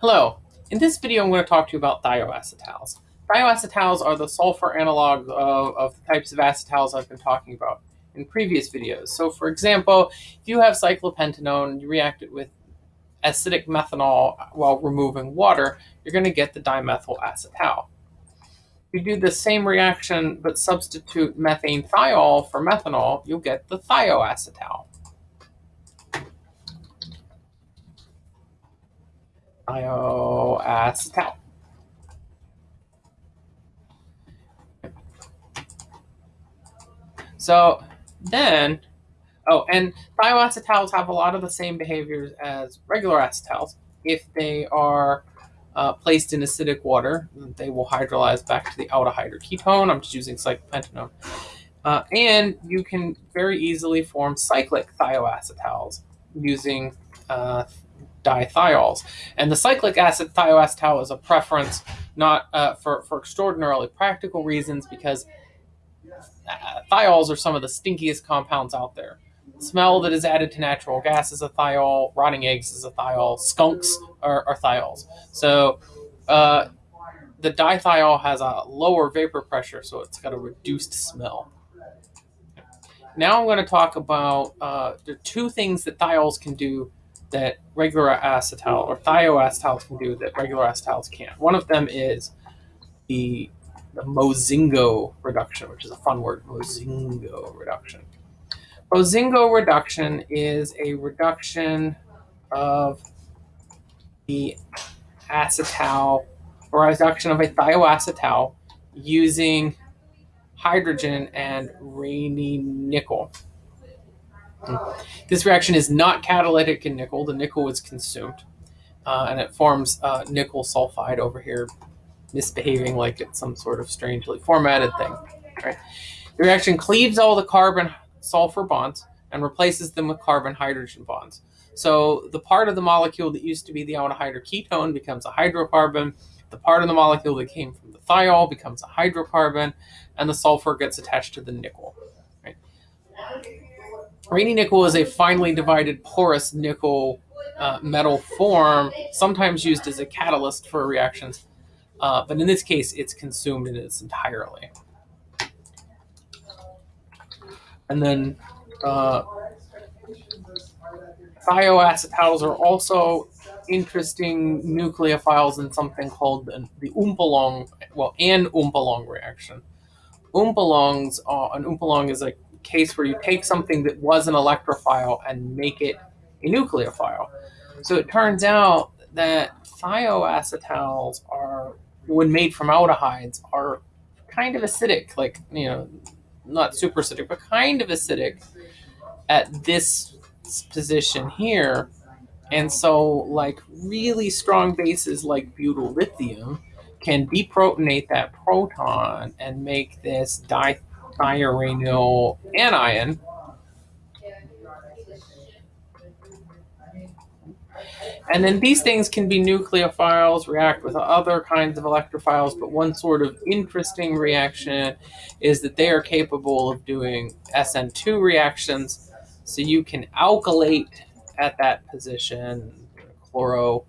Hello. In this video, I'm going to talk to you about thioacetals. Thioacetals are the sulfur analogs of, of the types of acetals I've been talking about in previous videos. So for example, if you have cyclopentanone, you react it with acidic methanol while removing water, you're going to get the dimethyl acetal. If you do the same reaction but substitute methane thiol for methanol, you'll get the thioacetal. Thioacetal. So then, oh, and thioacetals have a lot of the same behaviors as regular acetals. If they are uh, placed in acidic water, they will hydrolyze back to the aldehyde or ketone. I'm just using cyclopentanone. Uh, and you can very easily form cyclic thioacetals using uh, dithiols. And the cyclic acid thioacetal is a preference not uh, for, for extraordinarily practical reasons because uh, thiols are some of the stinkiest compounds out there. Smell that is added to natural gas is a thiol, rotting eggs is a thiol, skunks are, are thiols. So uh, the dithiol has a lower vapor pressure, so it's got a reduced smell. Now I'm going to talk about uh, the two things that thiols can do that regular acetal or thioacetals can do that regular acetals can't. One of them is the, the Mozingo reduction, which is a fun word, Mozingo reduction. Mozingo reduction is a reduction of the acetal or reduction of a thioacetal using hydrogen and Raney nickel. This reaction is not catalytic in nickel. The nickel is consumed, uh, and it forms uh, nickel sulfide over here, misbehaving like it's some sort of strangely formatted thing. Right? The reaction cleaves all the carbon sulfur bonds and replaces them with carbon hydrogen bonds. So the part of the molecule that used to be the aldehyde or ketone becomes a hydrocarbon. The part of the molecule that came from the thiol becomes a hydrocarbon, and the sulfur gets attached to the nickel. Right? Raney nickel is a finely divided porous nickel uh, metal form, sometimes used as a catalyst for reactions, uh, but in this case, it's consumed in its entirely. And then uh, thioacetals are also interesting nucleophiles in something called the, the Umpolung, well, an Umpolung reaction. Umpolungs, are, an Umpolung is like case where you take something that was an electrophile and make it a nucleophile. So it turns out that thioacetals are, when made from aldehydes, are kind of acidic, like, you know, not super acidic, but kind of acidic at this position here. And so, like, really strong bases like butyl lithium can deprotonate that proton and make this di thionyl anion. And then these things can be nucleophiles, react with other kinds of electrophiles, but one sort of interesting reaction is that they are capable of doing SN2 reactions. So you can alkylate at that position, chloro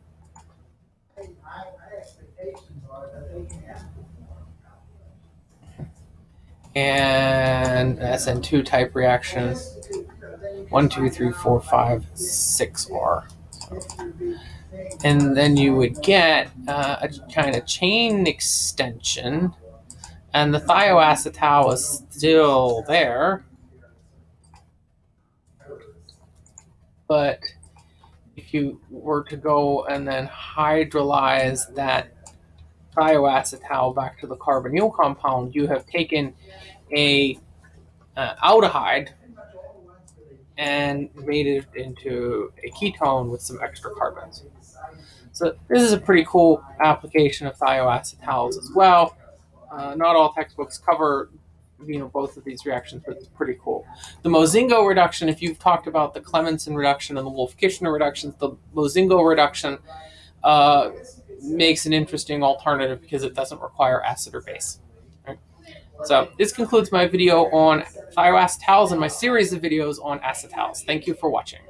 and SN2 type reaction. One, two, three, four, five, six R. And then you would get uh, a kind of chain extension, and the thioacetal is still there. But if you were to go and then hydrolyze that thioacetal back to the carbonyl compound, you have taken a uh, aldehyde and made it into a ketone with some extra carbons. So this is a pretty cool application of thioacetals as well. Uh, not all textbooks cover you know both of these reactions, but it's pretty cool. The Mozingo reduction, if you've talked about the Clemmensen reduction and the Wolff-Kishner reductions, the Mozingo reduction uh, makes an interesting alternative because it doesn't require acid or base. Right? So this concludes my video on thioacetals and my series of videos on acetals. Thank you for watching.